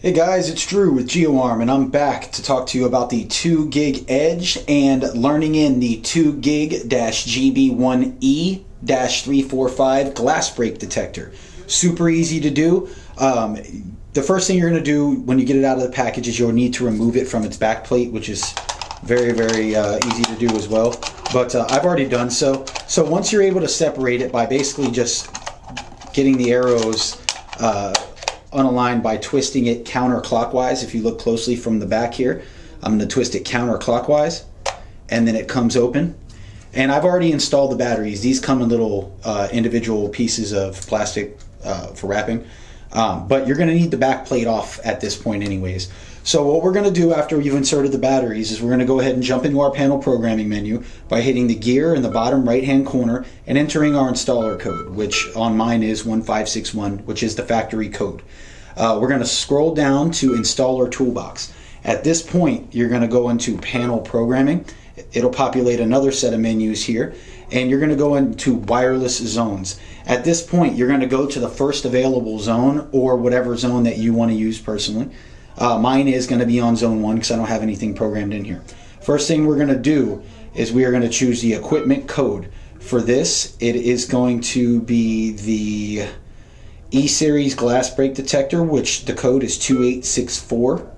Hey guys, it's Drew with GeoArm and I'm back to talk to you about the 2 gig edge and learning in the 2 gig GB1E 345 glass break detector. Super easy to do. Um, the first thing you're going to do when you get it out of the package is you'll need to remove it from its back plate, which is very, very uh, easy to do as well. But uh, I've already done so. So once you're able to separate it by basically just getting the arrows uh, unaligned by twisting it counterclockwise. If you look closely from the back here, I'm going to twist it counterclockwise and then it comes open. And I've already installed the batteries. These come in little uh, individual pieces of plastic uh, for wrapping. Um, but you're going to need the back plate off at this point anyways. So what we're going to do after you've inserted the batteries is we're going to go ahead and jump into our panel programming menu by hitting the gear in the bottom right hand corner and entering our installer code, which on mine is 1561, which is the factory code. Uh, we're going to scroll down to installer toolbox. At this point, you're going to go into panel programming. It'll populate another set of menus here and you're going to go into wireless zones. At this point, you're going to go to the first available zone or whatever zone that you want to use personally. Uh, mine is going to be on zone one because I don't have anything programmed in here. First thing we're going to do is we are going to choose the equipment code. For this, it is going to be the E-Series glass break detector, which the code is 2864.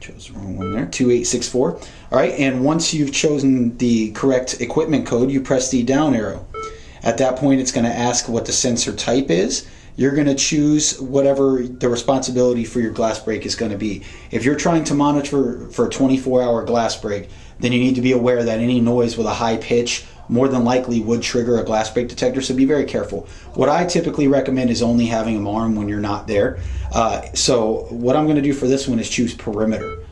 Chose the wrong one there, 2864. All right, and once you've chosen the correct equipment code, you press the down arrow. At that point, it's going to ask what the sensor type is you're going to choose whatever the responsibility for your glass break is going to be. If you're trying to monitor for a 24 hour glass break, then you need to be aware that any noise with a high pitch more than likely would trigger a glass break detector, so be very careful. What I typically recommend is only having them armed when you're not there. Uh, so what I'm going to do for this one is choose perimeter.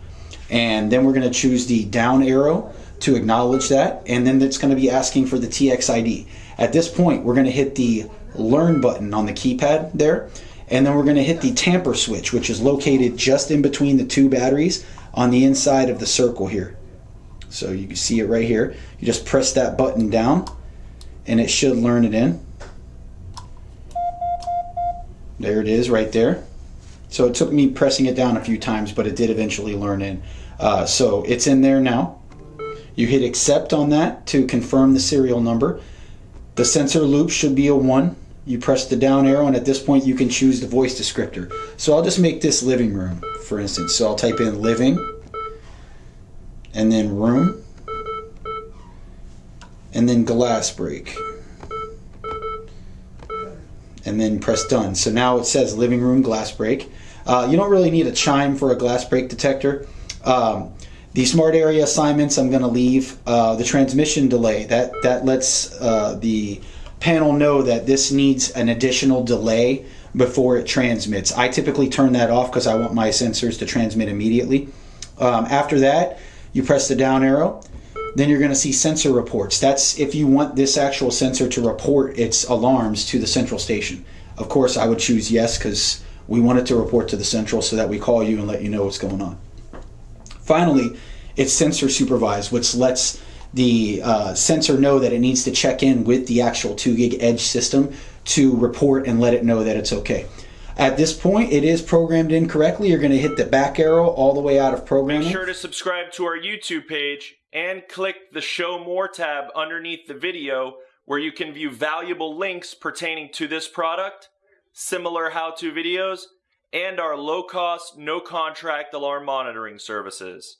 And then we're going to choose the down arrow to acknowledge that, and then it's going to be asking for the TXID. At this point, we're going to hit the learn button on the keypad there. And then we're going to hit the tamper switch, which is located just in between the two batteries on the inside of the circle here. So you can see it right here. You just press that button down and it should learn it in. There it is right there. So it took me pressing it down a few times, but it did eventually learn in. Uh, so it's in there now. You hit accept on that to confirm the serial number. The sensor loop should be a 1 you press the down arrow and at this point you can choose the voice descriptor. So I'll just make this living room for instance. So I'll type in living and then room and then glass break and then press done. So now it says living room glass break. Uh, you don't really need a chime for a glass break detector. Um, the smart area assignments I'm going to leave. Uh, the transmission delay that that lets uh, the panel know that this needs an additional delay before it transmits. I typically turn that off because I want my sensors to transmit immediately. Um, after that, you press the down arrow. Then you're going to see sensor reports. That's if you want this actual sensor to report its alarms to the central station. Of course, I would choose yes because we want it to report to the central so that we call you and let you know what's going on. Finally, it's sensor supervised, which lets the uh, sensor know that it needs to check in with the actual 2 gig edge system to report and let it know that it's okay. At this point, it is programmed incorrectly. You're going to hit the back arrow all the way out of programming. Make sure to subscribe to our YouTube page and click the Show More tab underneath the video where you can view valuable links pertaining to this product, similar how-to videos, and our low-cost, no-contract alarm monitoring services.